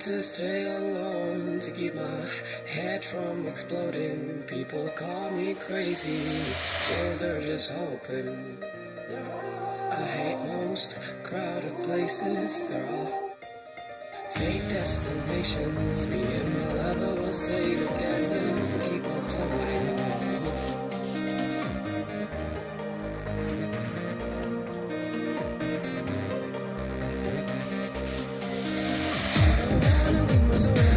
to stay alone to keep my head from exploding. People call me crazy, yeah, they're just hoping. I hate most crowded places, they're all fake destinations. Me and my lover will stay together If